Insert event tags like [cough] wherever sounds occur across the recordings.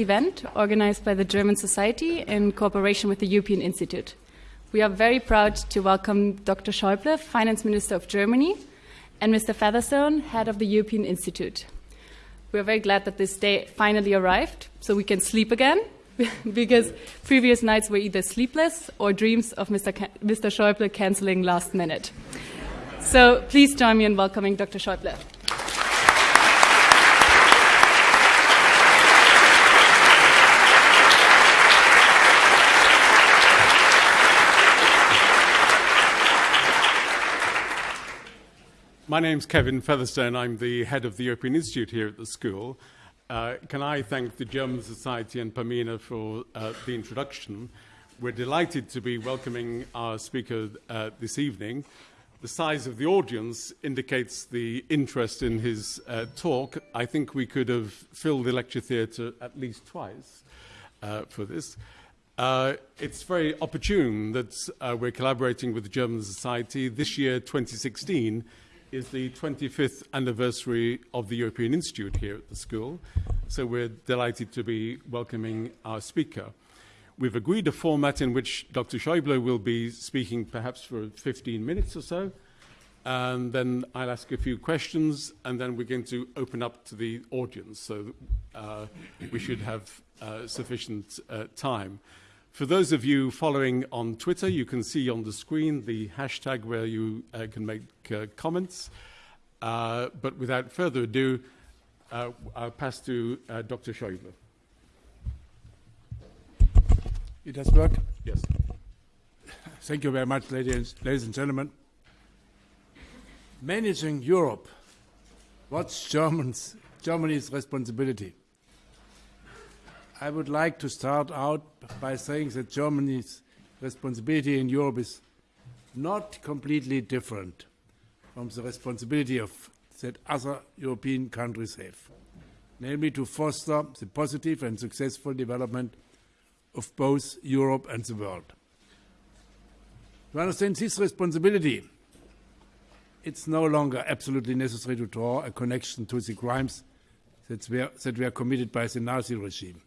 event organized by the German Society in cooperation with the European Institute. We are very proud to welcome Dr. Schäuble, Finance Minister of Germany, and Mr. Featherstone, Head of the European Institute. We are very glad that this day finally arrived so we can sleep again [laughs] because previous nights were either sleepless or dreams of Mr. Mr. Schäuble canceling last minute. So please join me in welcoming Dr. Schäuble. My name's Kevin Featherstone. I'm the head of the European Institute here at the school. Uh, can I thank the German Society and Pamina for uh, the introduction? We're delighted to be welcoming our speaker uh, this evening. The size of the audience indicates the interest in his uh, talk. I think we could have filled the lecture theatre at least twice uh, for this. Uh, it's very opportune that we're collaborating with the German Society. This year, 2016, is the 25th anniversary of the European Institute here at the school, so we're delighted to be welcoming our speaker. We've agreed a format in which Dr. Schäuble will be speaking perhaps for 15 minutes or so, and then I'll ask a few questions, and then we're going to open up to the audience, so uh, we should have uh, sufficient uh, time. For those of you following on Twitter, you can see on the screen the hashtag where you uh, can make uh, comments. Uh, but without further ado, uh, I'll pass to uh, Dr. Schäuble. It has worked? Yes. Thank you very much, ladies, ladies and gentlemen. Managing Europe, what's Germans, Germany's responsibility? I would like to start out by saying that Germany's responsibility in Europe is not completely different from the responsibility of, that other European countries have, namely to foster the positive and successful development of both Europe and the world. To understand this responsibility, it's no longer absolutely necessary to draw a connection to the crimes that were, that were committed by the Nazi regime.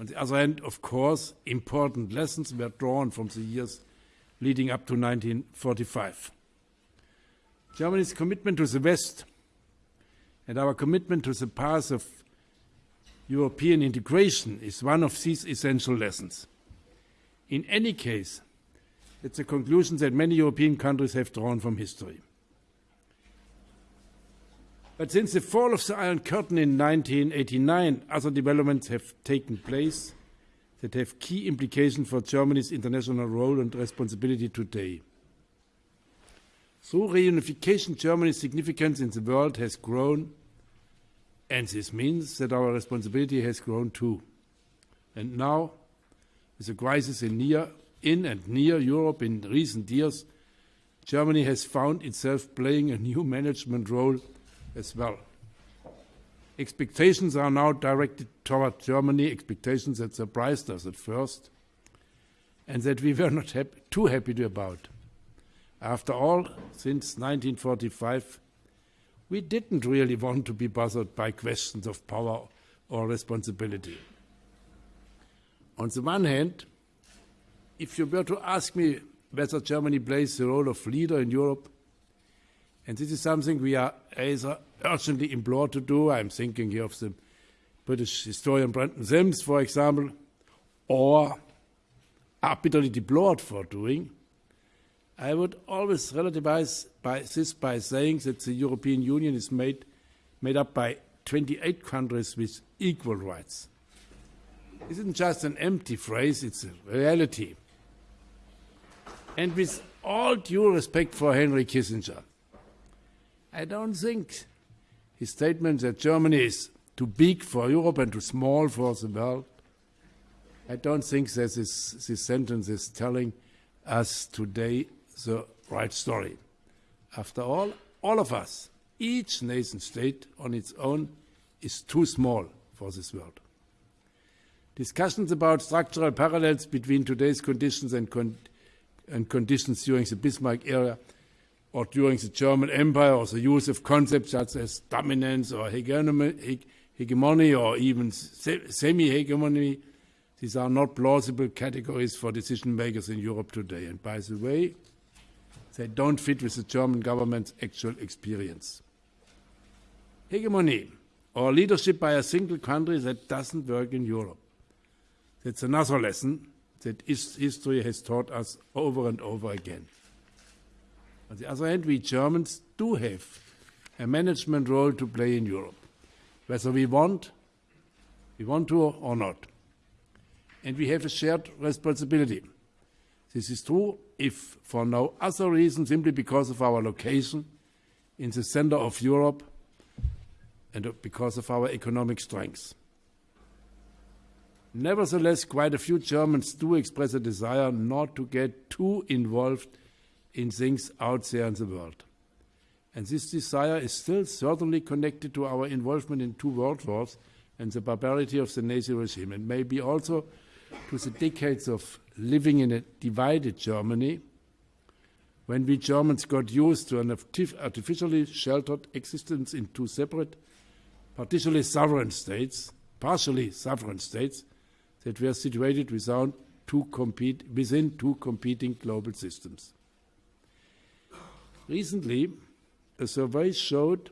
On the other hand, of course, important lessons were drawn from the years leading up to 1945. Germany's commitment to the West and our commitment to the path of European integration is one of these essential lessons. In any case, it's a conclusion that many European countries have drawn from history. But since the fall of the Iron Curtain in 1989, other developments have taken place that have key implications for Germany's international role and responsibility today. Through reunification, Germany's significance in the world has grown, and this means that our responsibility has grown too. And now, with the crisis in, near, in and near Europe in recent years, Germany has found itself playing a new management role as well. Expectations are now directed toward Germany, expectations that surprised us at first and that we were [laughs] not happy, too happy about. After all, since 1945, we didn't really want to be bothered by questions of power or responsibility. On the one hand, if you were to ask me whether Germany plays the role of leader in Europe, and this is something we are urgently implored to do. I'm thinking here of the British historian Brendan Simms, for example, or are bitterly deplored for doing. I would always relativize by this by saying that the European Union is made, made up by 28 countries with equal rights. This isn't just an empty phrase, it's a reality. And with all due respect for Henry Kissinger, I don't think his statement that Germany is too big for Europe and too small for the world, I don't think that this, this sentence is telling us today the right story. After all, all of us, each nation state on its own, is too small for this world. Discussions about structural parallels between today's conditions and, con and conditions during the Bismarck era or during the German Empire, or the use of concepts such as dominance or hegemony, or even semi-hegemony, these are not plausible categories for decision makers in Europe today. And by the way, they don't fit with the German government's actual experience. Hegemony or leadership by a single country that doesn't work in Europe. That's another lesson that history has taught us over and over again. On the other hand, we Germans do have a management role to play in Europe, whether we want, we want to or not. And we have a shared responsibility. This is true if for no other reason, simply because of our location in the center of Europe and because of our economic strength. Nevertheless, quite a few Germans do express a desire not to get too involved in things out there in the world. And this desire is still certainly connected to our involvement in two world wars and the barbarity of the Nazi regime, and maybe also to the decades of living in a divided Germany when we Germans got used to an artificially sheltered existence in two separate, partially sovereign states, partially sovereign states, that were situated without two compete, within two competing global systems. Recently, a survey showed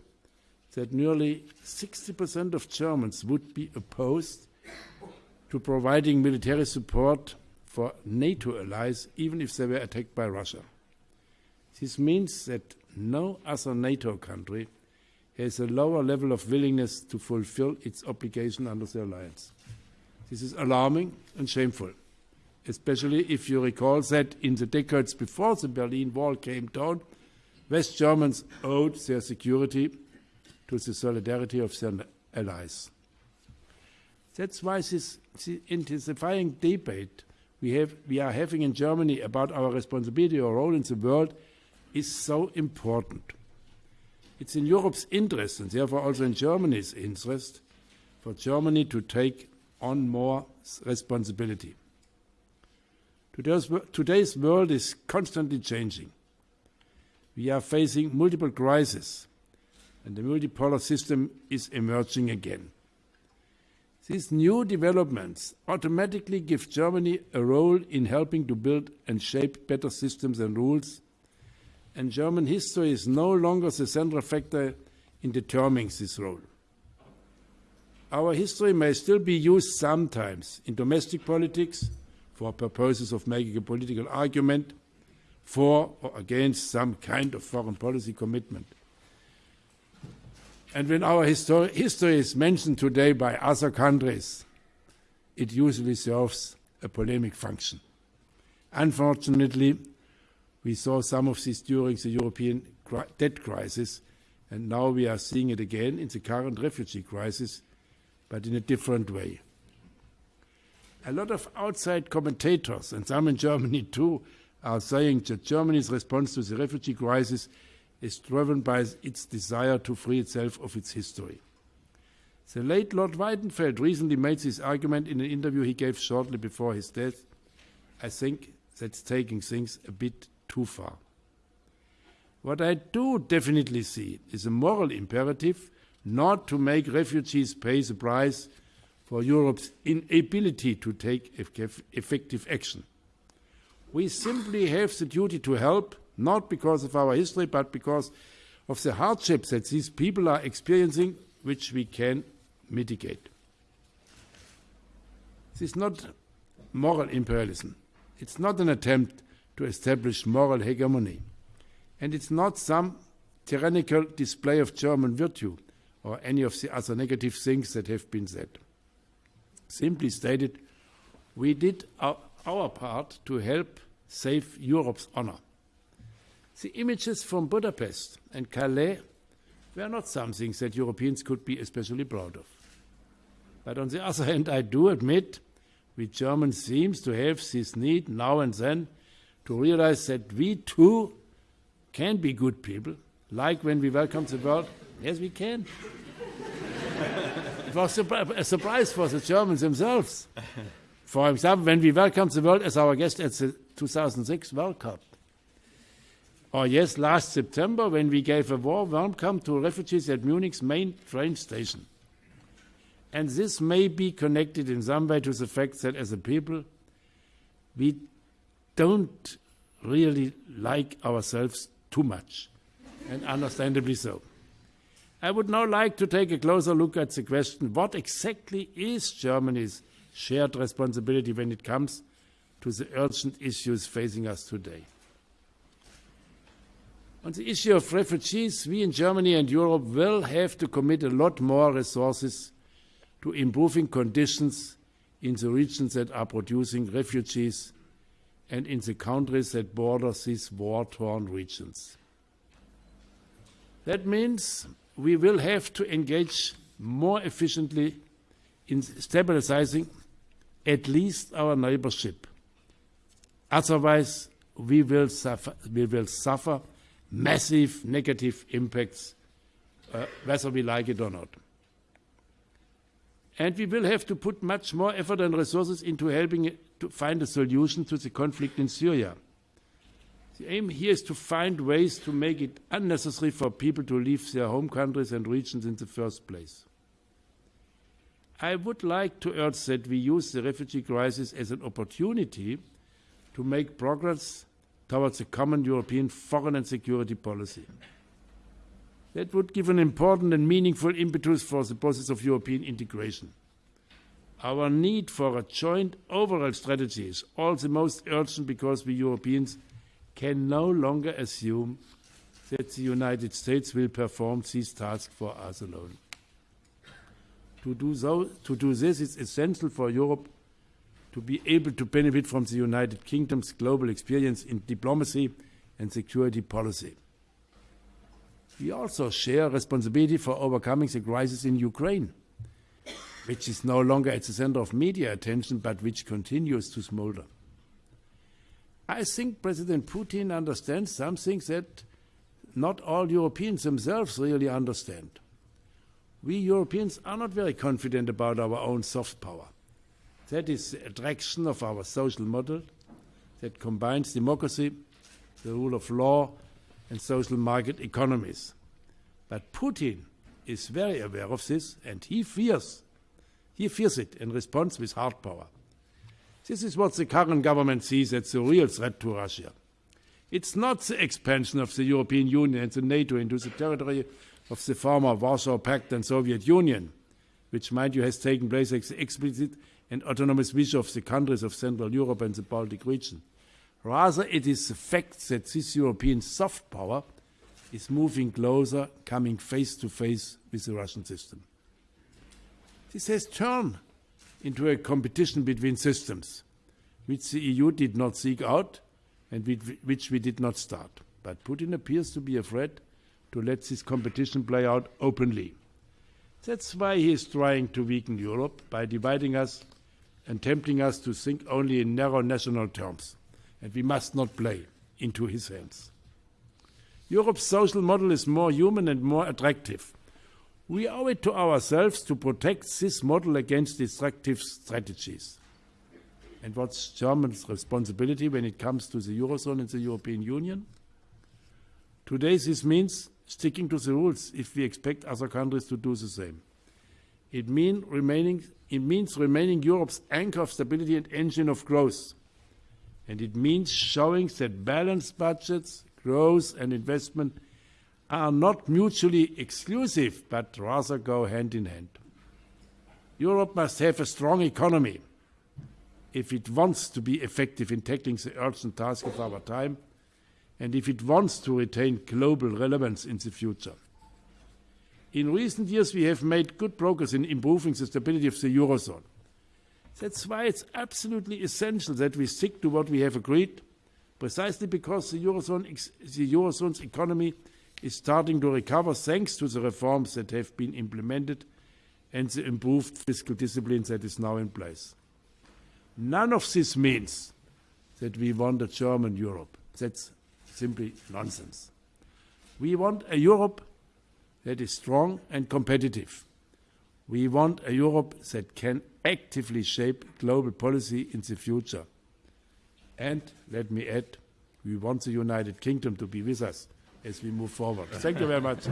that nearly 60% of Germans would be opposed to providing military support for NATO allies, even if they were attacked by Russia. This means that no other NATO country has a lower level of willingness to fulfill its obligation under the alliance. This is alarming and shameful, especially if you recall that in the decades before the Berlin Wall came down, West Germans owed their security to the solidarity of their allies. That's why this intensifying debate we, have, we are having in Germany about our responsibility or role in the world is so important. It's in Europe's interest, and therefore also in Germany's interest, for Germany to take on more responsibility. Today's, today's world is constantly changing. We are facing multiple crises, and the multipolar system is emerging again. These new developments automatically give Germany a role in helping to build and shape better systems and rules, and German history is no longer the central factor in determining this role. Our history may still be used sometimes in domestic politics for purposes of making a political argument for or against some kind of foreign policy commitment. And when our histori history is mentioned today by other countries, it usually serves a polemic function. Unfortunately, we saw some of this during the European debt crisis, and now we are seeing it again in the current refugee crisis but in a different way. A lot of outside commentators, and some in Germany too, are saying that Germany's response to the refugee crisis is driven by its desire to free itself of its history. The late Lord Weidenfeld recently made this argument in an interview he gave shortly before his death. I think that's taking things a bit too far. What I do definitely see is a moral imperative not to make refugees pay the price for Europe's inability to take effective action. We simply have the duty to help, not because of our history, but because of the hardships that these people are experiencing, which we can mitigate. This is not moral imperialism. It's not an attempt to establish moral hegemony. And it's not some tyrannical display of German virtue or any of the other negative things that have been said. Simply stated, we did our, our part to help save Europe's honor. The images from Budapest and Calais were not something that Europeans could be especially proud of. But on the other [laughs] hand, I do admit we Germans seem to have this need now and then to realize that we too can be good people, like when we welcome the world. Yes, we can [laughs] it was a surprise for the Germans themselves. For example, when we welcomed the world as our guest at the 2006 World Cup. Or yes, last September when we gave a warm welcome to refugees at Munich's main train station. And this may be connected in some way to the fact that as a people, we don't really like ourselves too much, and understandably so. I would now like to take a closer look at the question what exactly is Germany's shared responsibility when it comes to the urgent issues facing us today? On the issue of refugees, we in Germany and Europe will have to commit a lot more resources to improving conditions in the regions that are producing refugees and in the countries that border these war torn regions. That means we will have to engage more efficiently in stabilizing at least our neighborship. Otherwise, we will suffer, we will suffer massive negative impacts, uh, whether we like it or not. And we will have to put much more effort and resources into helping to find a solution to the conflict in Syria. The aim here is to find ways to make it unnecessary for people to leave their home countries and regions in the first place. I would like to urge that we use the refugee crisis as an opportunity to make progress towards a common European foreign and security policy. That would give an important and meaningful impetus for the process of European integration. Our need for a joint overall strategy is all the most urgent because we Europeans can no longer assume that the United States will perform these tasks for us alone. To do, so, to do this is essential for Europe to be able to benefit from the United Kingdom's global experience in diplomacy and security policy. We also share responsibility for overcoming the crisis in Ukraine, which is no longer at the center of media attention but which continues to smolder. I think President Putin understands something that not all Europeans themselves really understand. We Europeans are not very confident about our own soft power. That is the attraction of our social model that combines democracy, the rule of law, and social market economies. But Putin is very aware of this and he fears, he fears it and responds with hard power. This is what the current government sees as the real threat to Russia. It's not the expansion of the European Union and the NATO into the territory of the former Warsaw Pact and Soviet Union, which, mind you, has taken place as explicit and autonomous wish of the countries of Central Europe and the Baltic region. Rather, it is the fact that this European soft power is moving closer, coming face to face with the Russian system. This has turned into a competition between systems, which the EU did not seek out and which we did not start. But Putin appears to be afraid to let this competition play out openly. That's why he is trying to weaken Europe by dividing us and tempting us to think only in narrow national terms. And we must not play into his hands. Europe's social model is more human and more attractive. We owe it to ourselves to protect this model against destructive strategies. And what's Germany's responsibility when it comes to the Eurozone and the European Union? Today, this means sticking to the rules if we expect other countries to do the same. It, mean remaining, it means remaining Europe's anchor of stability and engine of growth. And it means showing that balanced budgets, growth, and investment are not mutually exclusive, but rather go hand in hand. Europe must have a strong economy if it wants to be effective in tackling the urgent task of our time and if it wants to retain global relevance in the future. In recent years, we have made good progress in improving the stability of the Eurozone. That's why it's absolutely essential that we stick to what we have agreed, precisely because the, Eurozone, the Eurozone's economy is starting to recover thanks to the reforms that have been implemented and the improved fiscal discipline that is now in place. None of this means that we want a German Europe. That's simply nonsense. We want a Europe that is strong and competitive. We want a Europe that can actively shape global policy in the future. And let me add, we want the United Kingdom to be with us as we move forward. Thank you very much.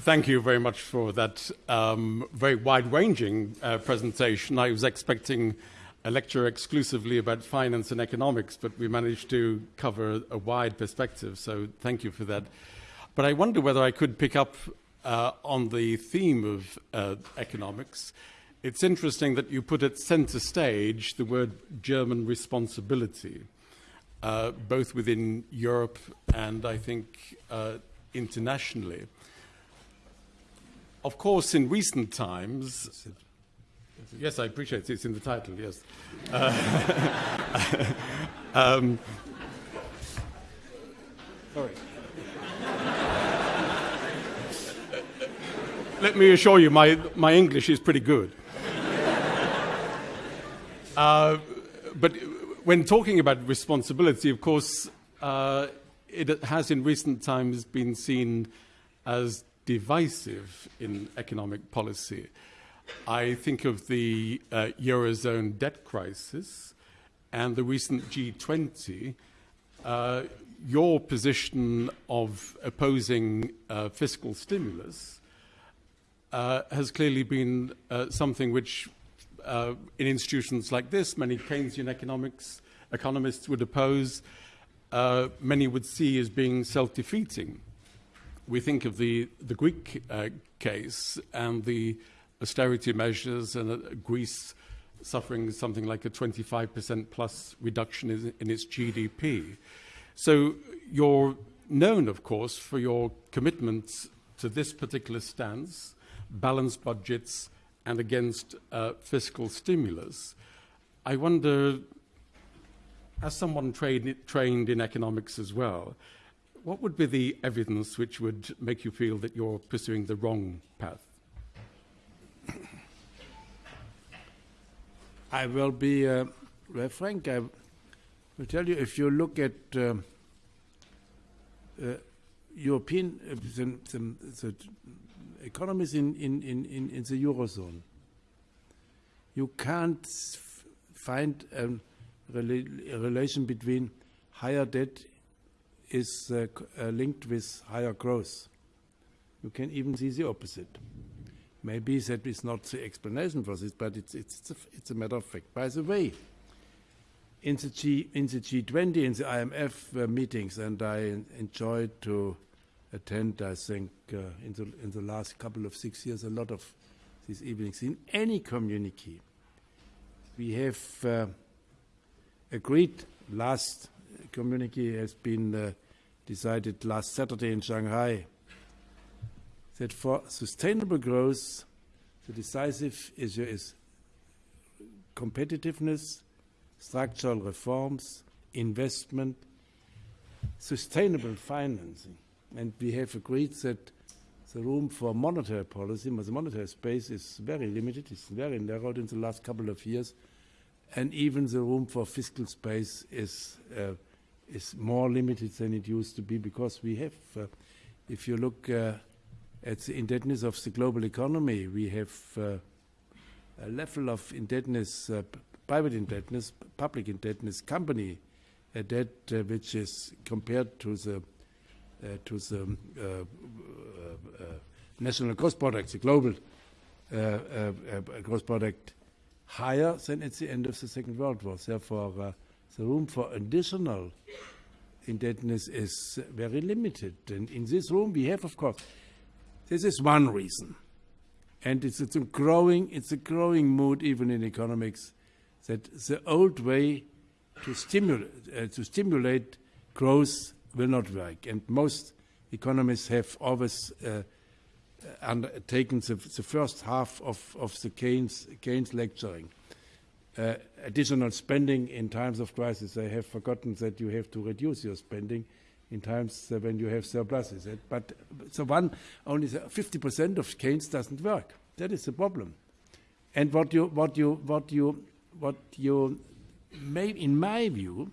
Thank you very much for that um, very wide ranging uh, presentation. I was expecting a lecture exclusively about finance and economics, but we managed to cover a wide perspective, so thank you for that. But I wonder whether I could pick up uh, on the theme of uh, economics. It's interesting that you put at center stage the word German responsibility, uh, both within Europe and I think uh, internationally. Of course, in recent times, yes, I appreciate it. It's in the title, yes. Uh, [laughs] um, Sorry. let me assure you, my, my English is pretty good. Uh, but when talking about responsibility, of course, uh, it has in recent times been seen as divisive in economic policy. I think of the uh, Eurozone debt crisis and the recent G20. Uh, your position of opposing uh, fiscal stimulus uh, has clearly been uh, something which, uh, in institutions like this, many Keynesian economics economists would oppose, many would see as being self defeating. We think of the, the Greek uh, case and the austerity measures, and uh, Greece suffering something like a 25% plus reduction in, in its GDP. So you're known, of course, for your commitment to this particular stance, balanced budgets, and against uh, fiscal stimulus. I wonder as someone trained, trained in economics as well, what would be the evidence which would make you feel that you're pursuing the wrong path? I will be uh, very frank. I will tell you if you look at uh, uh, European uh, the, the, the economies in, in, in, in the Eurozone, you can't find a, rela relation between higher debt is uh, uh, linked with higher growth. You can even see the opposite. Maybe that is not the explanation for this, but it's, it's, a, it's a matter of fact. By the way, in the, G, in the G20, in the IMF uh, meetings, and I enjoyed to attend, I think, uh, in, the, in the last couple of six years, a lot of these evenings. In any community, we have uh, agreed last communique has been uh, decided last Saturday in Shanghai that for sustainable growth, the decisive issue is competitiveness, structural reforms, investment, sustainable financing. And we have agreed that the room for monetary policy, the monetary space is very limited, it's very narrowed in the last couple of years and even the room for fiscal space is uh, is more limited than it used to be because we have, uh, if you look uh, at the indebtedness of the global economy, we have uh, a level of indebtedness, uh, private indebtedness, public indebtedness, company debt, uh, which is compared to the to the national gross product, the global gross product higher than at the end of the Second World War. Therefore, uh, the room for additional indebtedness is very limited. And in this room, we have, of course, this is one reason. And it's, it's, a growing, it's a growing mood, even in economics, that the old way to stimulate, uh, to stimulate growth will not work. And most economists have always uh, undertaken the, the, first half of, of the Keynes, Keynes lecturing. Uh, additional spending in times of crisis. They have forgotten that you have to reduce your spending in times when you have surpluses. But so one only 50% of Keynes doesn't work. That is the problem. And what you what you what you what you may, in my view,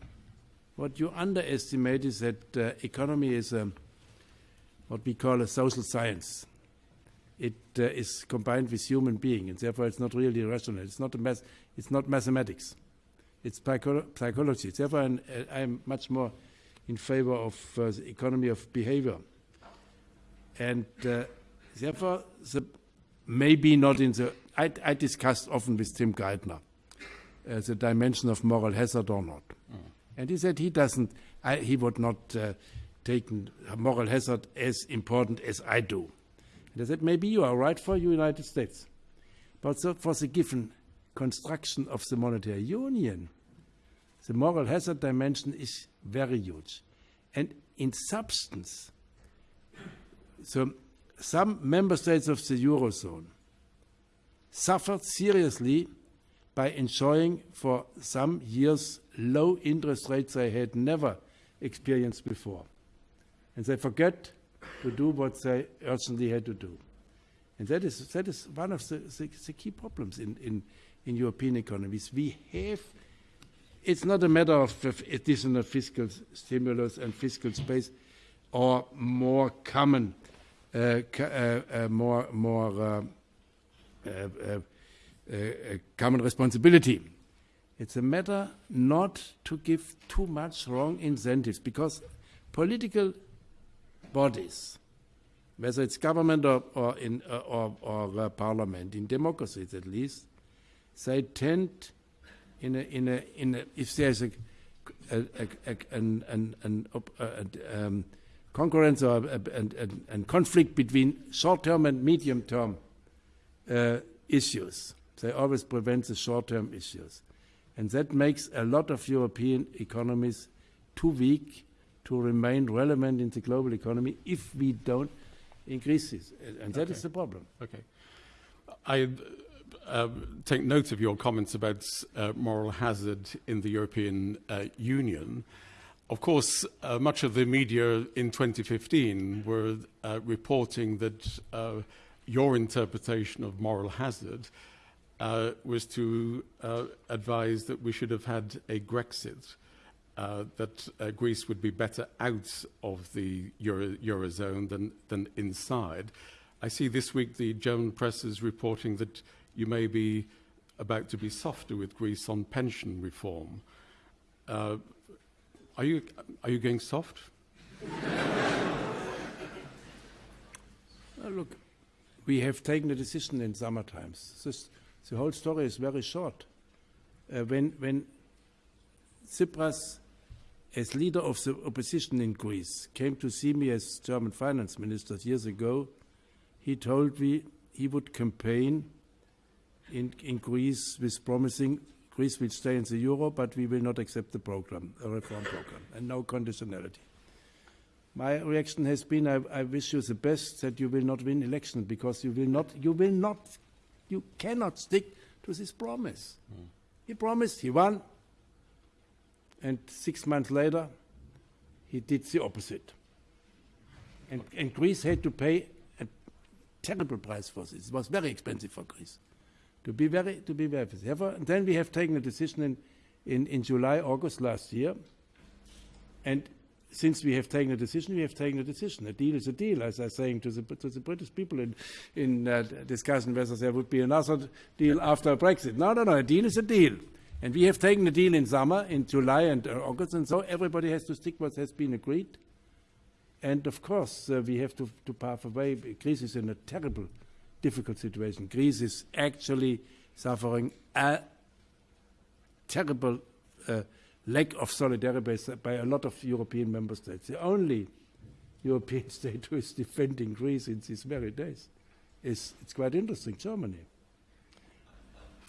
what you underestimate is that uh, economy is a, what we call a social science it uh, is combined with human being, and therefore it's not really rational. It's not, math, it's not mathematics. It's psycho psychology. Therefore, I'm, uh, I'm, much more in favor of uh, the economy of behavior. And uh, therefore, the, maybe not in the. I, I discussed often with Tim Geithner uh, the dimension of moral hazard or not. Mm. And he said he doesn't, I, he would not uh, take moral hazard as important as I do. And I said, maybe you are right for the United States. But so for the given construction of the monetary union, the moral hazard dimension is very huge. And in substance, so some member states of the Eurozone suffered seriously by enjoying for some years low interest rates they had never experienced before. And they forget to do what they urgently had to do. And that is, that is one of the, the, the key problems in, in, in European economies. We have, it's not a matter of additional fiscal stimulus and fiscal space or more common, uh, uh, uh, more, more uh, uh, uh, common responsibility. It's a matter not to give too much wrong incentives because political bodies whether it's government or, or, in, uh, or, or uh, parliament, in democracies at least, they tend, in a, in a, in a, if there's a, a, a, an, an, an um, concurrence or a, conflict between short-term and medium-term uh, issues, they always prevent the short-term issues. And that makes a lot of European economies too weak to remain relevant in the global economy if we don't increases, and that okay. is the problem. Okay. I uh, take note of your comments about uh, moral hazard in the European uh, Union. Of course, uh, much of the media in 2015 were uh, reporting that uh, your interpretation of moral hazard was to advise that we should have had a Grexit uh, that uh, Greece would be better out of the Euro Eurozone than, than inside. I see this week the German press is reporting that you may be about to be softer with Greece on pension reform. Uh, are, you, are you going soft? look, we have taken a decision in summer times. This, the whole story is very short. Uh, when, when Tsipras as leader of the opposition in Greece, came to see me as German finance minister years ago, he told me he would campaign in, in Greece with promising Greece will stay in the euro, but we will not accept the program, a reform program, and no conditionality. My reaction has been, I, I wish you the best that you will not win election because you will not, you will not, you cannot stick to this promise. Mm. He promised, he won, and six months later, he did the opposite. And, and Greece had to pay a terrible price for this. It was very expensive for Greece. To be very, to be very therefore, and then we have taken a decision in, in, in July, August last year. And since we have taken a decision, we have taken a decision. A deal is a deal, as I was saying to the, to the British people in, in uh, discussion whether there would be another deal after Brexit. No, no, no, a deal is a deal. And we have taken a deal in summer, in July and uh, August, and so everybody has to stick what has been agreed. And of course, uh, we have to, to pave away. Greece is in a terrible, difficult situation. Greece is actually suffering a terrible uh, lack of solidarity by a lot of European member states. The only European [laughs] state who is defending Greece in these very days is, it's quite interesting, Germany.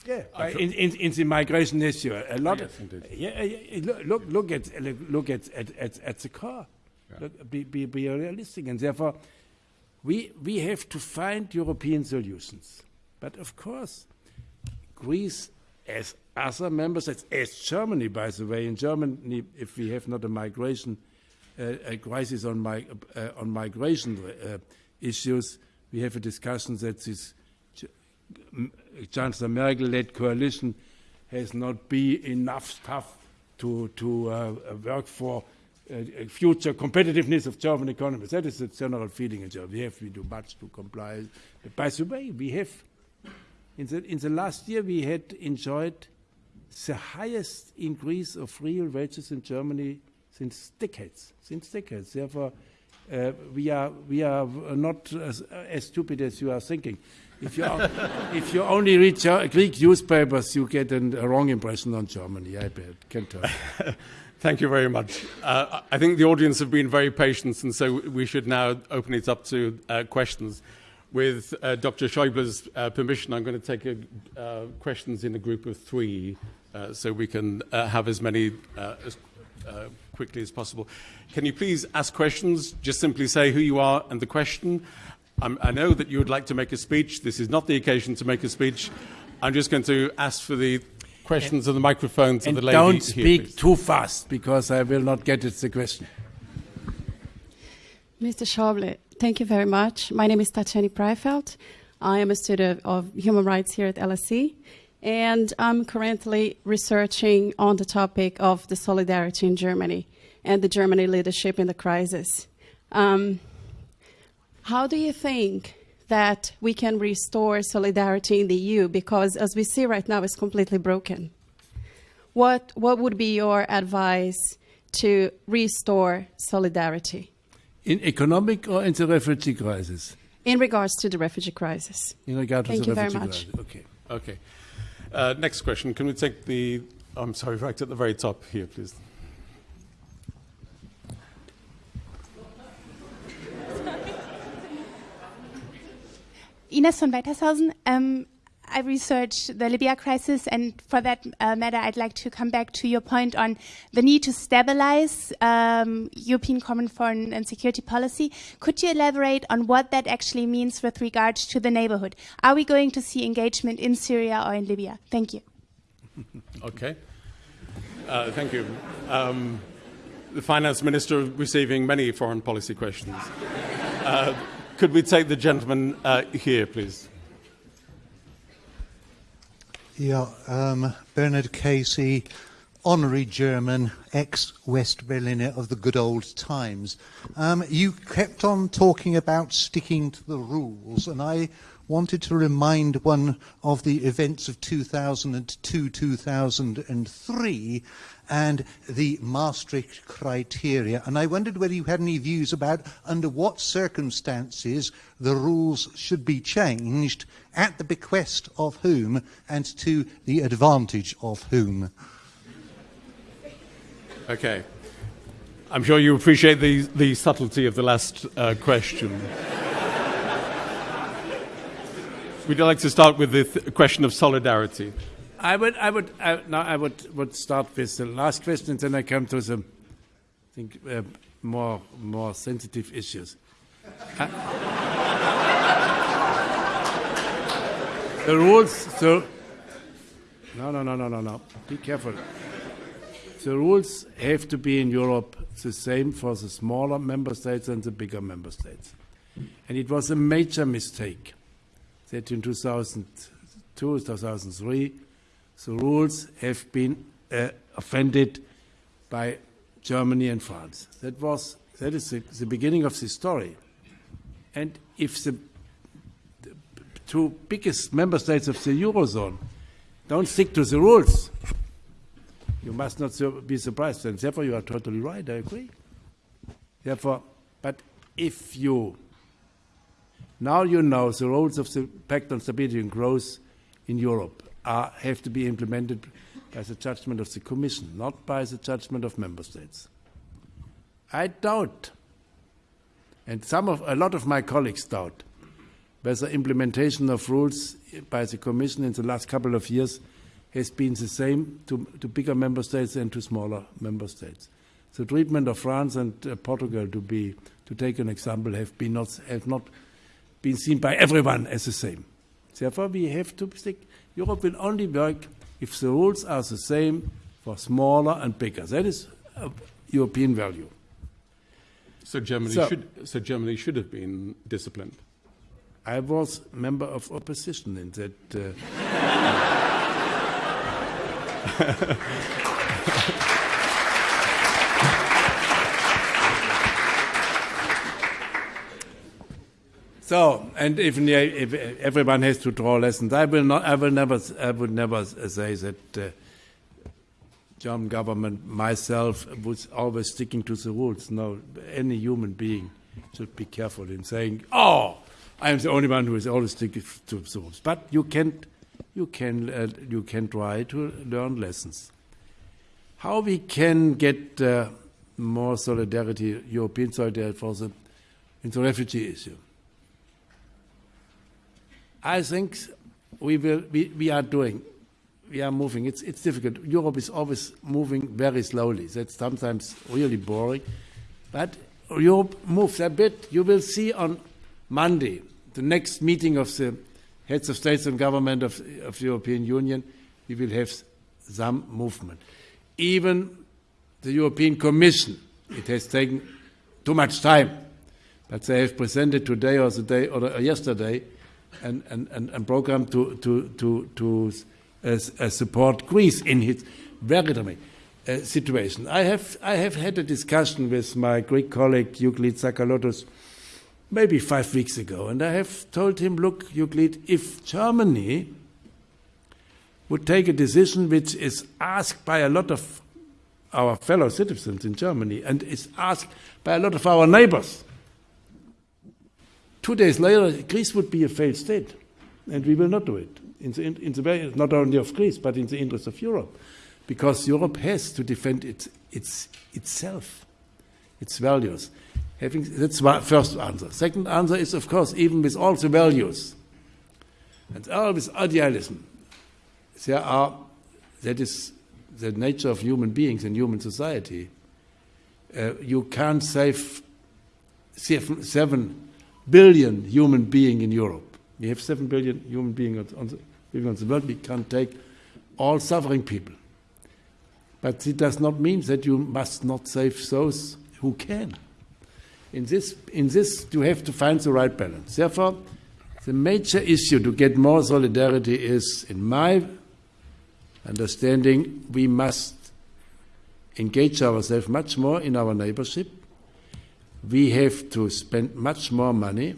Yeah, in, in, in, the migration issue, a lot. Yes, of, yeah, yeah, look, look at look at at, at, at the car. Yeah. Look, be, be, be realistic, and therefore, we we have to find European solutions. But of course, Greece, as other member states, as Germany, by the way, in Germany, if we have not a migration uh, a crisis on, my, uh, on migration uh, issues, we have a discussion that this Chancellor Merkel-led coalition has not been enough stuff to, to uh, work for uh, future competitiveness of German economy. That is the general feeling in Germany. We have to do much to comply. But by the way, we have, in the, in the last year, we had enjoyed the highest increase of real wages in Germany since decades. Since decades. Therefore, uh, we are we are not as, as, stupid as you are thinking. If you if you only read Greek newspapers, you get an, a wrong impression on Germany. I can tell. [laughs] Thank you very much. Uh, I think the audience have been very patient, and so we should now open it up to uh, questions. With uh, Dr. Schäuble's uh, permission, I'm going to take a, uh, questions in a group of three uh, so we can have as many as quickly as possible. Can you please ask questions? Just simply say who you are and the question. I'm, I know that you would like to make a speech. This is not the occasion to make a speech. I'm just going to ask for the questions and, of the microphone to and the lady. Don't speak here, too fast because I will not get it the question. Mr. Schäuble, thank you very much. My name is Tatjana Preifeld. I am a student of human rights here at LSE, and I'm currently researching on the topic of the solidarity in Germany and the Germany leadership in the crisis. Um, how do you think that we can restore solidarity in the EU? Because as we see right now, it's completely broken. What, what would be your advice to restore solidarity? In economic or in the refugee crisis? In regards to the refugee crisis. In regard to Thank the you refugee very much. crisis. Okay. Okay. Uh, next question. Can we take the. I'm sorry, right at the very top here, please. Ines von Weitershausen. Um, I researched the Libya crisis, and for that uh, matter, I'd like to come back to your point on the need to stabilize um, European common foreign and security policy. Could you elaborate on what that actually means with regards to the neighborhood? Are we going to see engagement in Syria or in Libya? Thank you. [laughs] okay. Uh, thank you. Um, the finance minister receiving many foreign policy questions. Uh, Could we take the gentleman uh, here, please? Yeah, um, Bernard Casey, honorary German ex-West Berliner of the good old times. Um, you kept on talking about sticking to the rules, and I wanted to remind one of the events of 2002 2003 and the Maastricht criteria. And I wondered whether you had any views about under what circumstances the rules should be changed, at the bequest of whom, and to the advantage of whom. Okay. I'm sure you appreciate the, the subtlety of the last uh, question. You like to start with the th- question of solidarity? I would, I would, I, now I would, would start with the last question, and then I come to the, I think, uh, more, more sensitive issues. Uh, [laughs] the rules, so, no, no, no, no, no, no. Be careful. The rules have to be in Europe the same for the smaller member states and the bigger member states. And it was a major mistake that in 2002, 2003, the rules have been uh, offended by Germany and France. That was that is the, the beginning of the story. And if the, the two biggest member states of the eurozone don't stick to the rules, you must not be surprised. And therefore, you are totally right. I agree. Therefore, but if you now you know the rules of the Pact on Stability and Growth in Europe are, have to be implemented by the judgment of the Commission, not by the judgment of member states. I doubt, and some of a lot of my colleagues doubt, whether implementation of rules by the Commission in the last couple of years has been the same to, to bigger member states and to smaller member states. The treatment of France and uh, Portugal, to be to take an example, have been not have not been seen by everyone as the same. Therefore, we have to stick. Europe will only work if the rules are the same for smaller and bigger. That is a European value. So Germany so, should. So Germany should have been disciplined. I was member of opposition in that. Uh, [laughs] So, and if, if, everyone has to draw lessons, I will not. I will never. I would never say that uh, German government myself was always sticking to the rules. No, any human being should be careful in saying, "Oh, I am the only one who is always sticking to the rules." But you can, you can, uh, you can try to learn lessons. How we can get uh, more solidarity, European solidarity for the in the refugee issue. I think we will. We, we are doing. We are moving. It's it's difficult. Europe is always moving very slowly. That's sometimes really boring, but Europe moves a bit. You will see on Monday the next meeting of the heads of states and government of, of the European Union. We will have some movement. Even the European Commission. It has taken too much time, but they have presented today or the day or yesterday and, and, and, and program to, to, to, to uh, uh, support Greece in its very dramatic uh, situation. I have, I have had a discussion with my Greek colleague Euclid Tsakalotos maybe five weeks ago, and I have told him, look, Euclid, if Germany would take a decision which is asked by a lot of our fellow citizens in Germany and is asked by a lot of our neighbors. Two days later, Greece would be a failed state, and we will not do it. In the, in the not only of Greece, but in the interest of Europe, because Europe has to defend its, its, itself, its values. Having, that's my first answer. Second answer is, of course, even with all the values and all this idealism, there are, that is the nature of human beings and human society. Uh, you can't save seven, seven billion human beings in Europe. We have seven billion human beings on, the, living on the world. We can't take all suffering people. But it does not mean that you must not save those who can. In this, in this, you have to find the right balance. Therefore, the major issue to get more solidarity is, in my understanding, we must engage ourselves much more in our neighborship. We have to spend much more money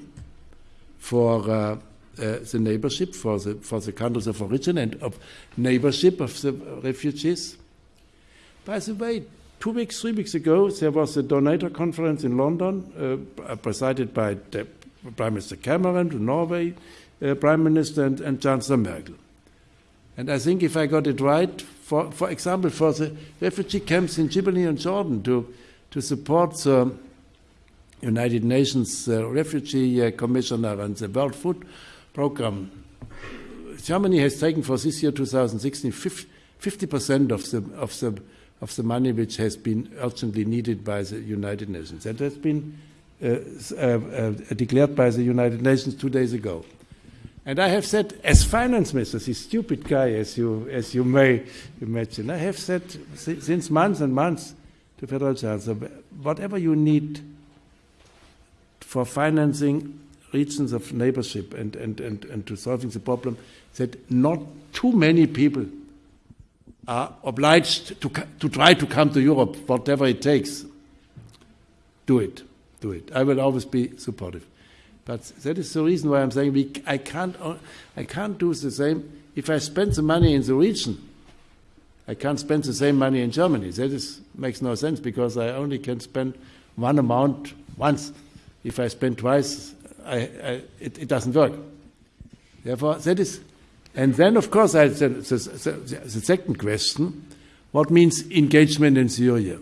for uh, uh, the neighborship, for the, for the countries of origin and of neighborship of the refugees. By the way, two weeks, three weeks ago, there was a donator conference in London, uh, presided by Prime Minister Cameron, Norway uh, Prime Minister, and, and Chancellor Merkel. And I think if I got it right, for, for example, for the refugee camps in Djibouti and Jordan to, to support the United Nations uh, Refugee uh, Commissioner and the World Food Program, Germany has taken for this year 2016 50% of the, of, the, of the money which has been urgently needed by the United Nations. That has been uh, uh, uh declared by the United Nations two days ago. And I have said, as finance minister, this stupid guy, as you, as you may imagine, I have said since months and months to Federal Chancellor, whatever you need for financing regions of neighborship and, and, and, and to solving the problem, that not too many people are obliged to, to try to come to Europe, whatever it takes. Do it. Do it. I will always be supportive. But that is the reason why I'm saying we, I, can't, uh, I can't do the same. If I spend the money in the region, I can't spend the same money in Germany. That is, makes no sense because I only can spend one amount once. If I spend twice, I, I, it, it, doesn't work. Therefore, that is. And then, of course, I, the, the, the, the second question what means engagement in Syria?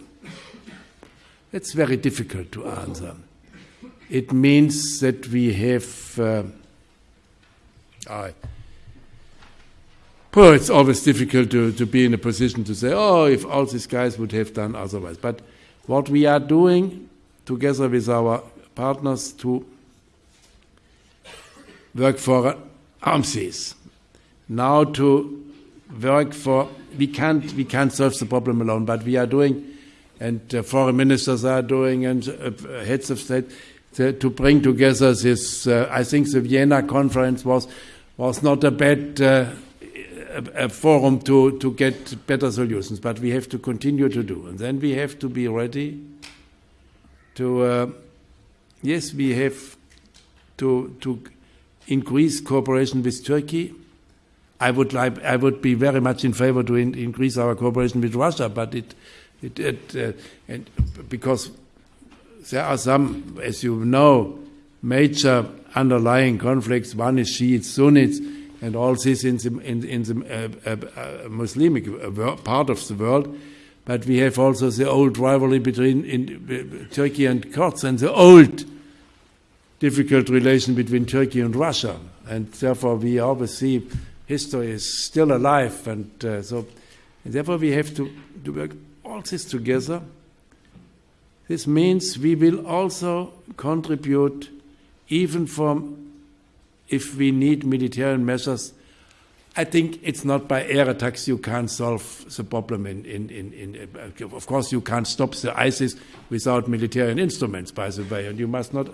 It's very difficult to answer it means that we have. Uh, I, well, it's always difficult to, to be in a position to say, oh, if all these guys would have done otherwise. But what we are doing together with our partners to work for arms now to work for we can't we can't solve the problem alone but we are doing and uh, foreign ministers are doing and uh, heads of state the, to bring together this. Uh, I think the Vienna conference was was not a bad uh, a, a forum to to get better solutions, but we have to continue to do, and then we have to be ready to. Uh, yes, we have to to increase cooperation with Turkey. I would like, I would be very much in favor to in, increase our cooperation with Russia, but it, it, it uh, and because there are some, as you know, major underlying conflicts. One is Shiites, Sunnis, and all this in the, in, in the uh, uh, Muslimic part of the world. But we have also the old rivalry between in, Turkey and Kurds and the old difficult relation between Turkey and Russia. And therefore, we always see history is still alive. And uh, so, and therefore, we have to, to work all this together. This means we will also contribute, even from if we need military measures. I think it's not by air attacks you can't solve the problem. In, in, in, in, of course, you can't stop the ISIS without military instruments, by the way. And you must not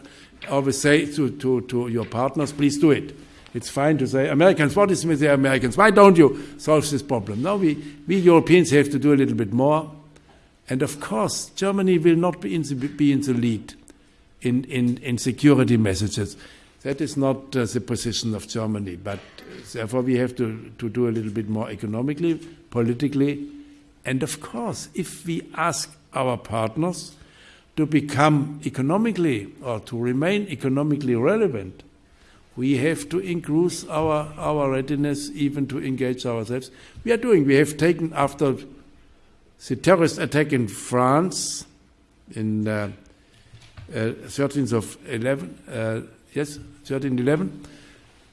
always say to, to, to your partners, please do it. It's fine to say, Americans, what is with the Americans? Why don't you solve this problem? No, we, we Europeans have to do a little bit more. And of course, Germany will not be in the, be in the lead in, in, in security messages. That is not uh, the position of Germany. But uh, therefore, we have to, to do a little bit more economically, politically. And of course, if we ask our partners to become economically or to remain economically relevant, we have to increase our, our readiness even to engage ourselves. We are doing. We have taken after the terrorist attack in France in uh, uh, 13th of 11, uh, yes, 1311,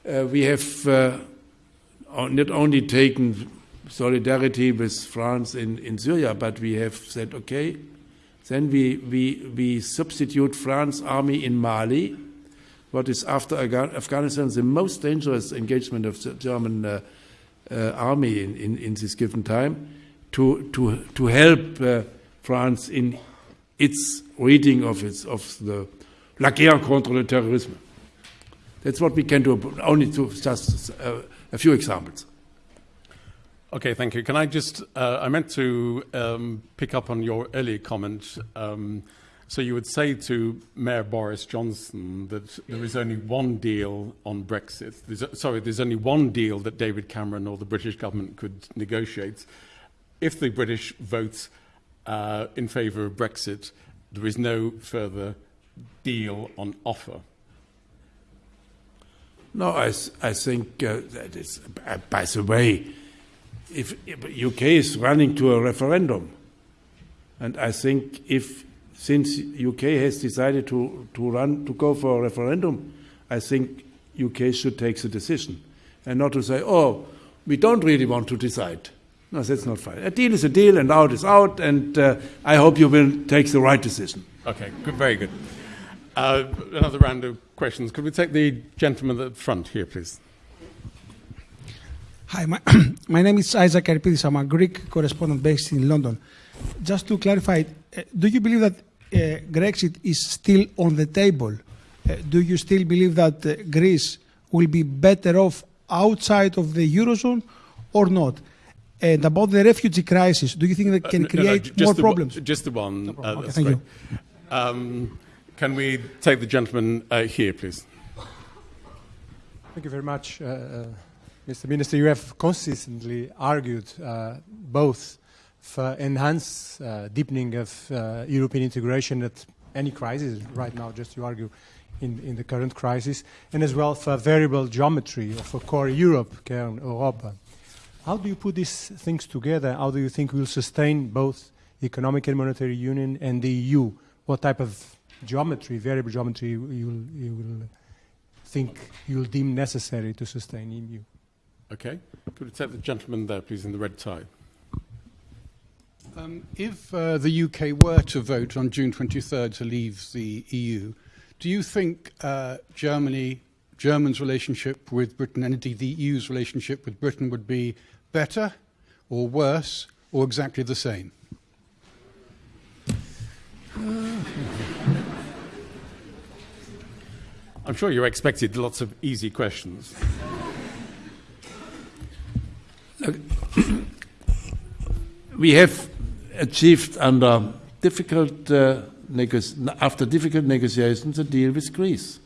uh, we have uh, not only taken solidarity with France in, in Syria, but we have said, okay, then we, we, we substitute France army in Mali, what is after Afghanistan the most dangerous engagement of the German uh, uh, army in, in, in, this given time, to, to, to help uh, France in its reading of, its, of the La guerre contre le terrorisme. That's what we can do, only to just uh, a few examples. Okay, thank you. Can I just, uh, I meant to um, pick up on your earlier comment. Um, so you would say to Mayor Boris Johnson that there is only one deal on Brexit. There's, sorry, there's only one deal that David Cameron or the British government could negotiate. If the British vote uh, in favour of Brexit, there is no further deal on offer. No, I, I think uh, that is, uh, by the way, if, if UK is running to a referendum, and I think if since UK has decided to, to run to go for a referendum, I think UK should take the decision, and not to say, oh, we don't really want to decide. No, that's not fine. A deal is a deal, and out is out, and uh, I hope you will take the right decision. Okay, good, very good. Uh, another round of questions. Could we take the gentleman at the front here, please? Hi, my, [clears throat] my name is Isaac Arpidis. I'm a Greek correspondent based in London. Just to clarify, uh, do you believe that Brexit is still on the table? Uh, do you still believe that uh, Greece will be better off outside of the Eurozone or not? And about the refugee crisis, do you think that uh, can create no, no, more problems? One, just the one. No okay, thank great. you. Um, can we take the gentleman uh, here, please? Thank you very much. Mr. Minister, you have consistently argued uh, both for enhanced uh, deepening of uh, European integration at any crisis, right now just to argue in, in the current crisis, and as well for variable geometry of a core Europe, Kern Europa. How do you put these things together? How do you think we'll sustain both economic and monetary union and the EU? What type of geometry, variable geometry, you will, you will think you'll deem necessary to sustain EU? Okay. Could we take the gentleman there, please, in the red tie? Um, if uh, the UK were to vote on June 23rd to leave the EU, do you think uh, Germany, Germany's relationship with Britain, and indeed the EU's relationship with Britain would be better or worse or exactly the same? [laughs] I'm sure you expected lots of easy questions. [coughs] we have achieved under difficult uh, after difficult negotiations a deal with Greece,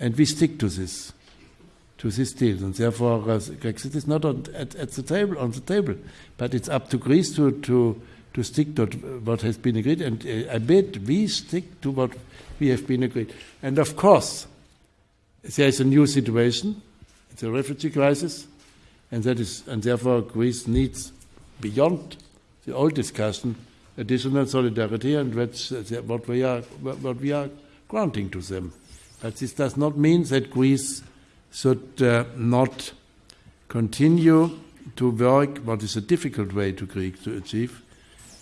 and we stick to this to this deal, and therefore uh, Brexit is not on, at, at, the table on the table, but it's up to Greece to to to stick to what has been agreed, and uh, I bet we stick to what we have been agreed. And of course, there is a new situation. It's a refugee crisis, and that is, and therefore Greece needs, beyond the old discussion, additional solidarity, and that's what we are what we are granting to them. But this does not mean that Greece should uh, not continue to work, what is a difficult way to Greek to achieve,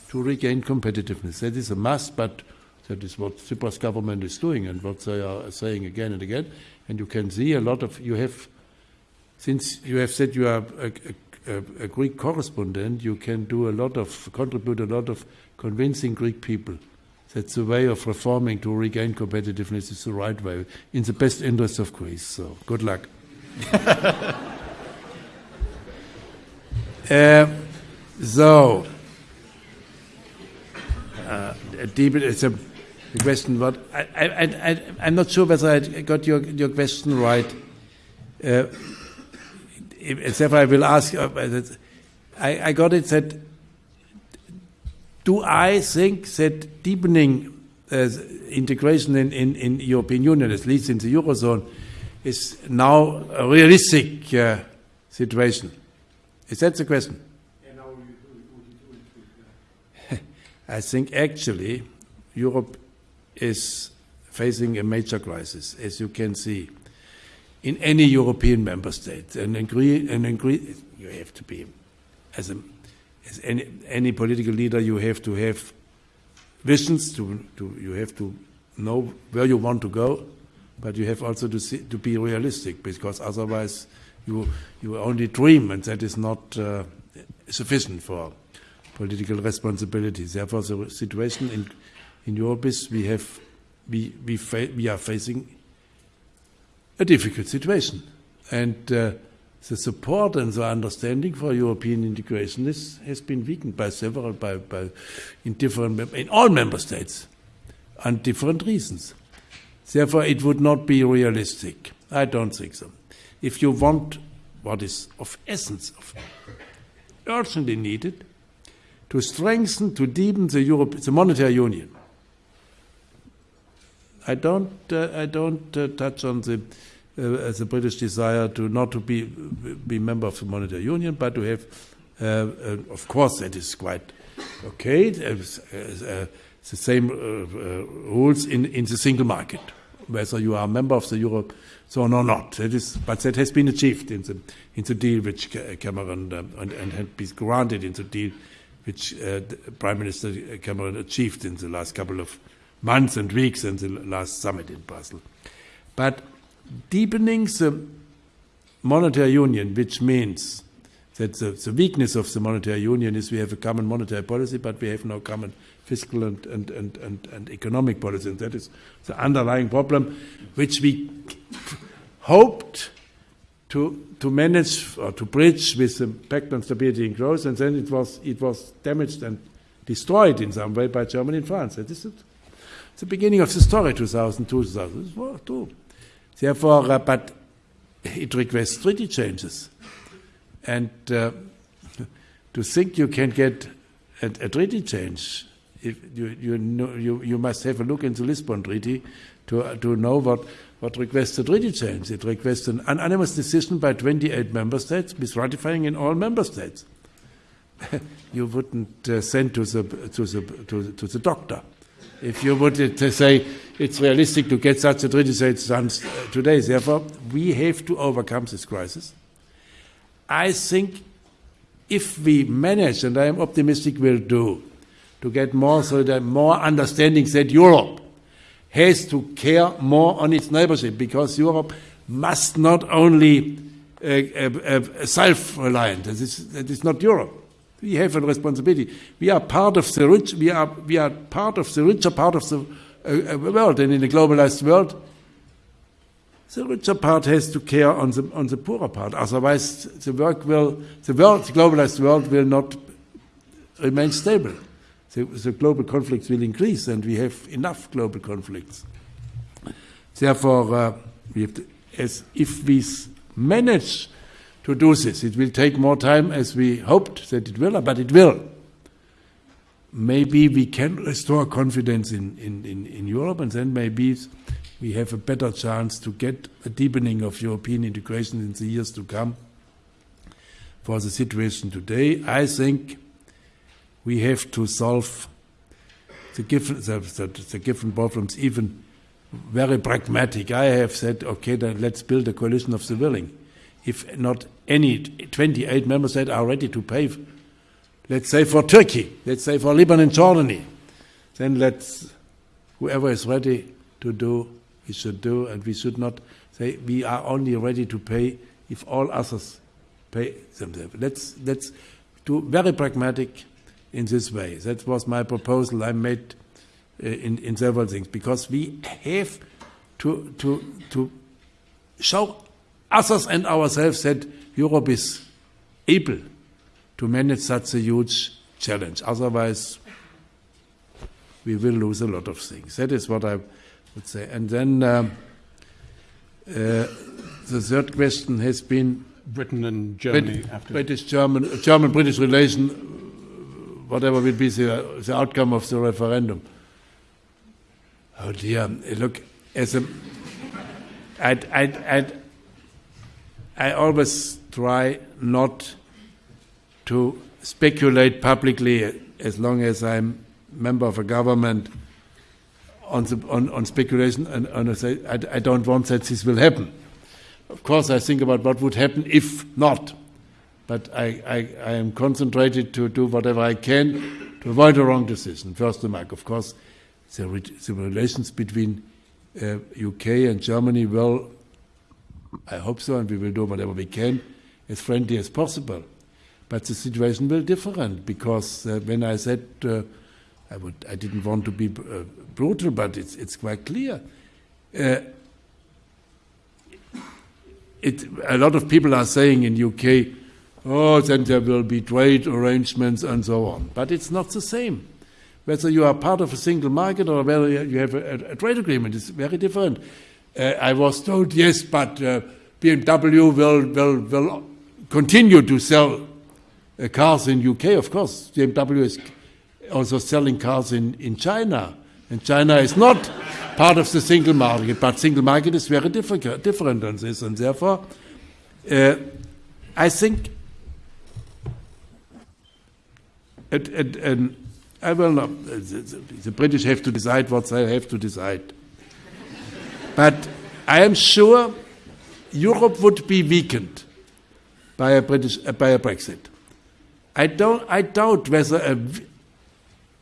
to regain competitiveness. That is a must, but that is what Tsipras government is doing and what they are saying again and again. And you can see a lot of, you have, since you have said you are a, a, a Greek correspondent, you can do a lot of, contribute a lot of convincing Greek people that the way of reforming to regain competitiveness is the right way, in the best interest of Greece. So, good luck. [laughs] uh, so, uh, deep, it's a question. What I, I, I, I'm not sure whether I got your your question right. Uh, therefore, I will ask. Uh, I, I got it that. Do I think that deepening uh, integration in, in, in European Union, at least in the eurozone, is now a realistic uh, situation? Is that the question? I think actually Europe is facing a major crisis, as you can see, in any European member state. And agree, agree, you have to be, as, a, as any, any political leader, you have to have visions, to, to, you have to know where you want to go, but you have also to, see, to be realistic, because otherwise you, you only dream, and that is not uh, sufficient for political responsibility. Therefore, the situation in, in Europe is we, have, we, we, we are facing a difficult situation. And uh, the support and the understanding for European integration is, has been weakened by several, by, by in different, in all member states, on different reasons. Therefore, it would not be realistic. I don't think so. If you want what is of essence, of urgently needed, to strengthen, to deepen the, Europe, the monetary union. I don't, uh, I don't uh, touch on the, uh, the British desire to not to be be member of the monetary union, but to have, uh, uh, of course, that is quite okay. Uh, the same rules in, in the single market, whether you are a member of the euro zone or not. That is, but that has been achieved in the in the deal which Cameron um, and, and had been granted in the deal which Prime Minister Cameron achieved in the last couple of months and weeks and the last summit in Brussels. But deepening the monetary union, which means that the, the, weakness of the monetary union is we have a common monetary policy, but we have no common fiscal and, and, and, and, and economic policy. And that is the underlying problem, which we hoped to to manage or to bridge with the Pact on Stability and Growth, and then it was it was damaged and destroyed in some way by Germany and France. That is it. It's the beginning of the story, 2002, 2002. Therefore, uh, but it requests treaty changes, and uh, to think you can get a, a treaty change, if you you, know, you you must have a look into the Lisbon Treaty to uh, to know what what requests a treaty change. It requests an unanimous decision by 28 member states, with ratifying in all member states. [laughs] you wouldn't uh, send to the, to, the, to, to the doctor. If you would uh, say it's realistic to get such a treaty uh, today, therefore, we have to overcome this crisis. I think if we manage, and I am optimistic we'll do, to get more so that more understanding that Europe has to care more on its neighborship because Europe must not only uh, uh, uh, self-reliant. That is, that is not Europe. We have a responsibility. We are part of the rich. We are we are part of the richer part of the uh, uh, world, and in a globalized world, the richer part has to care on the on the poorer part. Otherwise, the work will the world, the globalized world, will not remain stable the, the global conflicts will increase, and we have enough global conflicts. Therefore, uh, we have to, as if we manage to do this, it will take more time as we hoped that it will, but it will. maybe we can restore confidence in, in, in, in Europe, and then maybe we have a better chance to get a deepening of European integration in the years to come. For the situation today, I think we have to solve the given, the, the, the given problems even very pragmatic. I have said, okay, then let's build a coalition of the willing. If not any 28 member states are ready to pay, let's say for Turkey, let's say for Lebanon, Jordan, then let's, whoever is ready to do, we should do, and we should not say we are only ready to pay if all others pay themselves. Let's, let's do very pragmatic in this way. That was my proposal I made uh, in, in several things, because we have to, to, to show others and ourselves that Europe is able to manage such a huge challenge. Otherwise, we will lose a lot of things. That is what I would say. And then um, uh, the third question has been Britain and Germany Brit- after. British German German British relation, whatever will be the, the outcome of the referendum. Oh dear! Look, as a, I'd, I'd, I'd, I always try not to speculate publicly as long as I'm member of a government on, the, on, on speculation, and, and I, say, I, I don't want that this will happen. Of course, I think about what would happen if not. But I, I, I am concentrated to do whatever I can to avoid a wrong decision. First remark, of course, the, the relations between uh, UK and Germany will, I hope so, and we will do whatever we can, as friendly as possible. But the situation will be different because uh, when I said uh, I would, I didn't want to be uh, brutal, but it's it's quite clear. Uh, it, a lot of people are saying in UK, oh, then there will be trade arrangements and so on. But it's not the same. Whether you are part of a single market or whether you have a, a trade agreement is very different. Uh, I was told, yes, but uh, BMW will, will, will continue to sell uh, cars in UK. Of course, BMW is also selling cars in, in China. And China is not part of the single market, but single market is very difficult, different than this. And therefore, uh, I think I will not, the, the British have to decide what they have to decide. But I am sure Europe would be weakened by a, British, uh, by a Brexit. I, don't, I doubt whether a,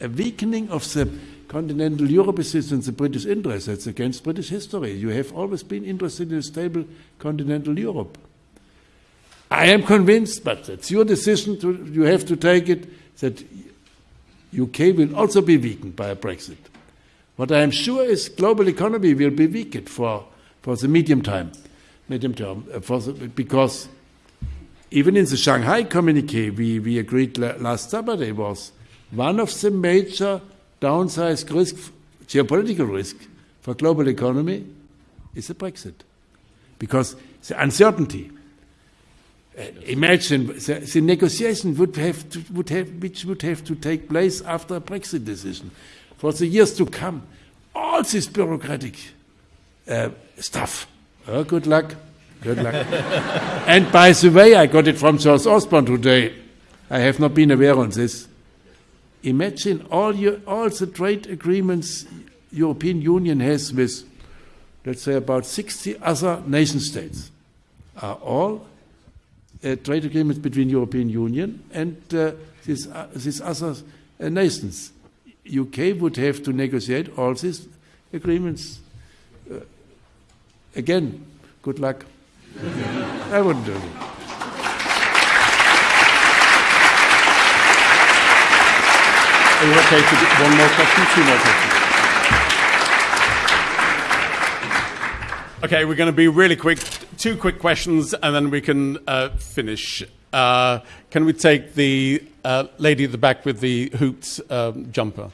a weakening of the continental Europe is in the British interest. That's against British history. You have always been interested in a stable continental Europe. I am convinced, but it's your decision. To, you have to take it that UK will also be weakened by a Brexit. What I am sure is global economy will be weakened for, for the medium time, medium term, uh, the, because even in the Shanghai communique we, we agreed la- last Saturday was one of the major downside risk, geopolitical risk for global economy is the Brexit. Because the uncertainty, uh, imagine the, the negotiation would have, to, would have, which would have to take place after a Brexit decision for the years to come. All this bureaucratic uh, stuff. Oh, good luck. Good luck. [laughs] and by the way, I got it from Charles Osborne today. I have not been aware of this. Imagine all, your, all the trade agreements European Union has with, let's say, about 60 other nation states are all uh, trade agreements between European Union and uh, these, uh, these other uh, nations. UK would have to negotiate all these agreements. Uh, again, good luck. I wouldn't do it. Are you okay to do one more question? Two more questions. Okay, we're going to be really quick. Two quick questions, and then we can uh, finish. Uh, can we take the uh, lady at the back with the hoops um, jumper?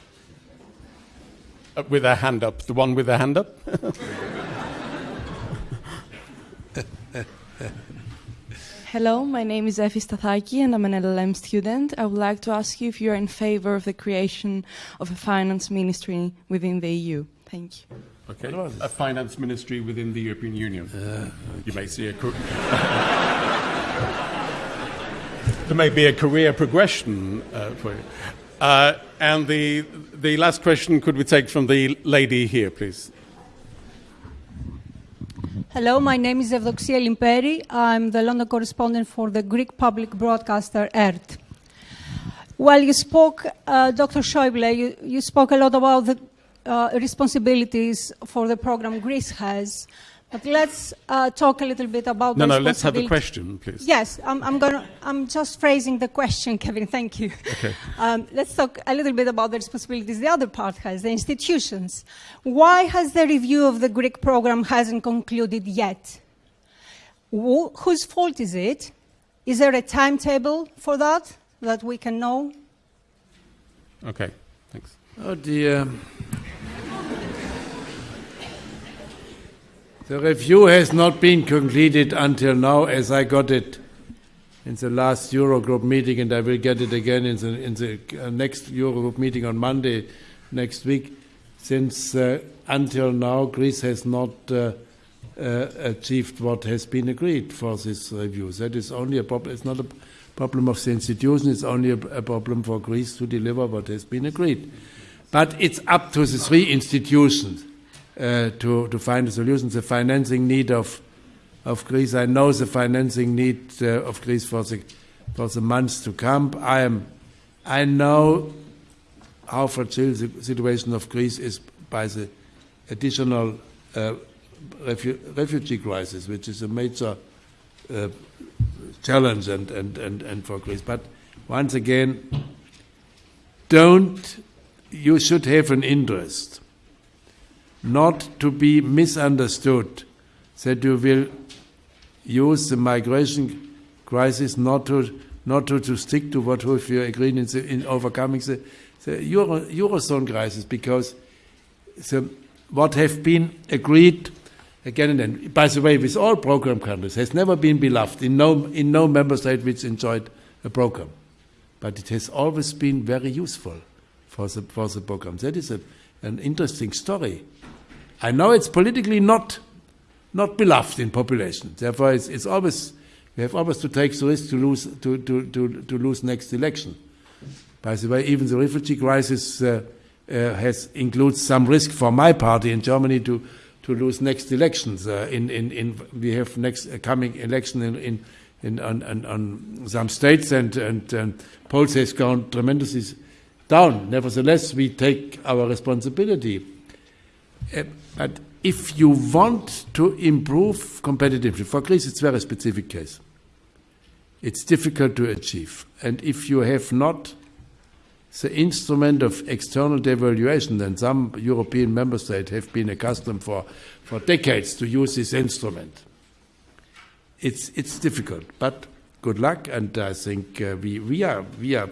Uh, with her hand up. The one with her hand up? [laughs] Hello, my name is Efi Stathaki and I'm an LLM student. I would like to ask you if you're in favor of the creation of a finance ministry within the EU. Thank you. Okay. A finance ministry within the European Union. Uh, you may see a. [laughs] there may be a career progression uh, for you. Uh, and the, the last question could we take from the lady here, please? Hello, my name is Evdoxia Limperi. I'm the London correspondent for the Greek public broadcaster ERT. Well, you spoke, uh, Dr. Schäuble, you, you, spoke a lot about the uh, responsibilities for the program Greece has. But let's uh, talk a little bit about. No, no. Let's have the question, please. Yes, I'm, I'm going. I'm just phrasing the question, [laughs] Kevin. Thank you. Okay. Um, let's talk a little bit about the responsibilities the other part has, the institutions. Why has the review of the Greek program hasn't concluded yet? Wh- whose fault is it? Is there a timetable for that that we can know? Okay. Thanks. Oh dear. The review has not been completed until now, as I got it in the last Eurogroup meeting, and I will get it again in the, in the uh, next Eurogroup meeting on Monday next week. Since uh, until now, Greece has not uh, uh achieved what has been agreed for this review. That is only a problem. It's not a problem of the institution. It's only a, a problem for Greece to deliver what has been agreed. But it's up to the three institutions uh, to, to find a solution. The financing need of, of Greece, I know the financing need uh, of Greece for the, for the months to come. I, am, I know how fragile the situation of Greece is by the additional uh, refu refugee crisis, which is a major uh, challenge and, and, and, and for Greece. But once again, don't, you should have an interest not to be misunderstood. That you will use the migration crisis not to not to, to stick to what you agreed in, the, in overcoming the, the Euro, Eurozone crisis because the, what have been agreed again and then, by the way, with all program countries, has never been beloved. In no, in no member state which enjoyed a program. But it has always been very useful for the, for the program. That is a, an interesting story. I know it's politically not not beloved in population. Therefore, it's, it's always we have always to take the risk to lose to, to, to, to lose next election. By the way, even the refugee crisis uh, uh, has includes some risk for my party in Germany to to lose next elections. Uh, in, in, in we have next uh, coming election in, in, in on, on, on, some states and and, and polls has gone tremendously down. Nevertheless, we take our responsibility. Uh, but if you want to improve competitiveness, for Greece it's a very specific case. It's difficult to achieve. And if you have not the instrument of external devaluation, then some European member states have been accustomed for, for decades to use this instrument. It's, it's difficult, but good luck, and I think uh, we, we, are, we are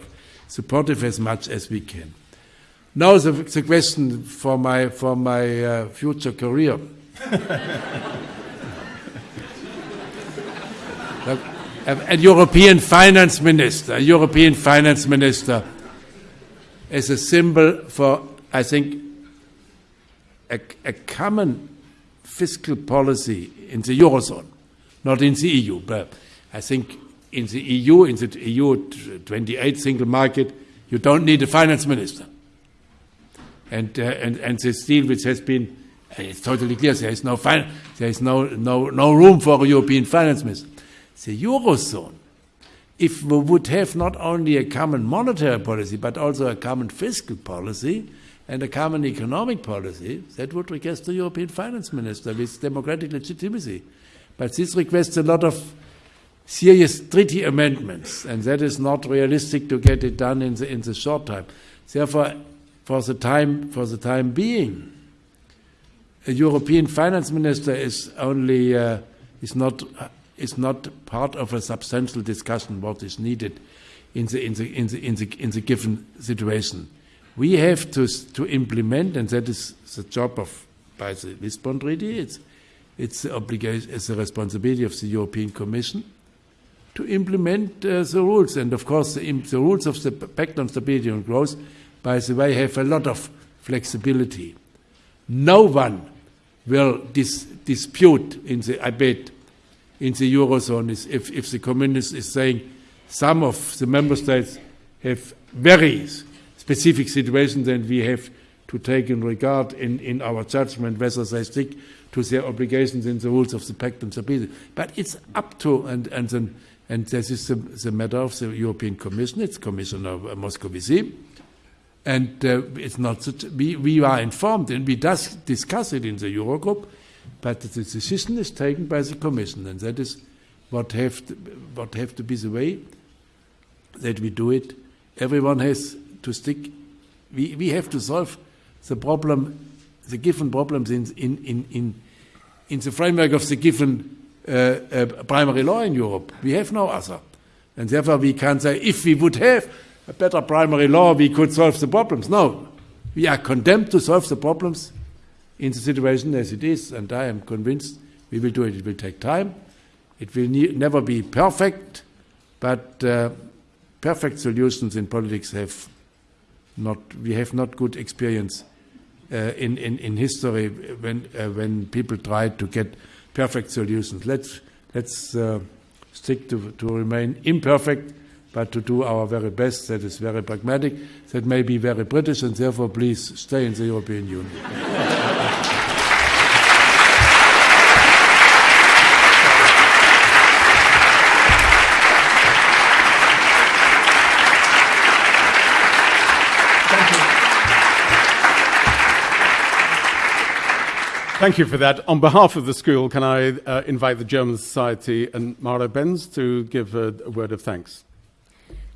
supportive as much as we can. Now the, the question for my, for my uh, future career. [laughs] a, European finance minister, a European finance minister is a symbol for, I think, a, a common fiscal policy in the Eurozone, not in the EU. But I think in the EU, in the EU 28 single market, you don't need a finance minister and, uh, and, and this deal which has been, uh, it's totally clear, there is no, fin- there is no, no, no room for a European finance minister. The Eurozone, if we would have not only a common monetary policy, but also a common fiscal policy and a common economic policy, that would request the European finance minister with democratic legitimacy. But this requests a lot of serious treaty amendments, and that is not realistic to get it done in the, in the short time. Therefore, for the time for the time being. A European finance minister is only uh, is not is not part of a substantial discussion what is needed in the in the in the in the, in the given situation. We have to to implement, and that is the job of by the Lisbon Treaty. It's it's the obligation, it's the responsibility of the European Commission to implement uh, the rules. And of course, the, the, rules of the Pact on Stability and Growth, by the way, have a lot of flexibility. No one will dis dispute in the debate in the Eurozone is if, if the communist is saying some of the member states have very specific situations and we have to take in regard in, in our judgment whether they stick to their obligations in the rules of the Pact on Stability. But it's up to, and, and, then, and this is the, the matter of the European Commission, it's Commissioner Moscovici. And uh, it's not that we, we are informed and we does discuss it in the Eurogroup, but the decision is taken by the Commission, and that is what have to, what have to be the way that we do it. Everyone has to stick. We, we have to solve the problem, the given problems in, in, in, in, in the framework of the given primary law in Europe. We have no other. And therefore, we can't say if we would have a better primary law, we could solve the problems. No, we are condemned to solve the problems in the situation as it is, and I am convinced we will do it. It will take time. It will ne never be perfect, but uh, perfect solutions in politics have not. We have not good experience uh, in, in in history when uh, when people try to get perfect solutions. Let's let's uh, stick to to remain imperfect but to do our very best. That is very pragmatic. That may be very British, and therefore, please stay in the European Union. [laughs] Thank you for that. On behalf of the school, can I uh, invite the German Society and Mara Benz to give a, a word of thanks?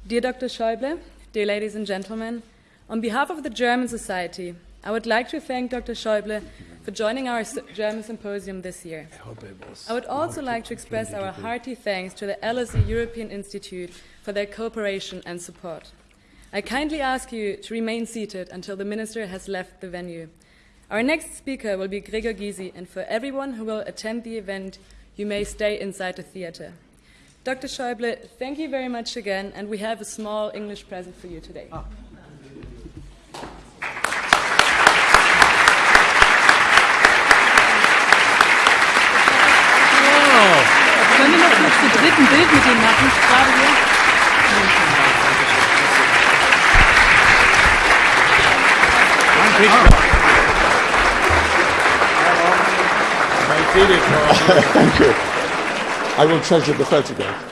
Dear Dr. Schäuble, dear ladies and gentlemen, on behalf of the German Society, I would like to thank Dr. Schäuble for joining our German symposium this year. I would also like to express our hearty thanks to the LSE European Institute for their cooperation and support. I kindly ask you to remain seated until the minister has left the venue. Our next speaker will be Gregor Gysi, and for everyone who will attend the event, you may stay inside the theater. Dr. Schäuble, thank you very much again, and we have a small English present for you today. Ah. Können wir noch zu dritt Bild mit ihm machen? Gerade hier. Thank you. I will treasure the photograph.